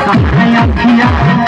कहाँ अखिया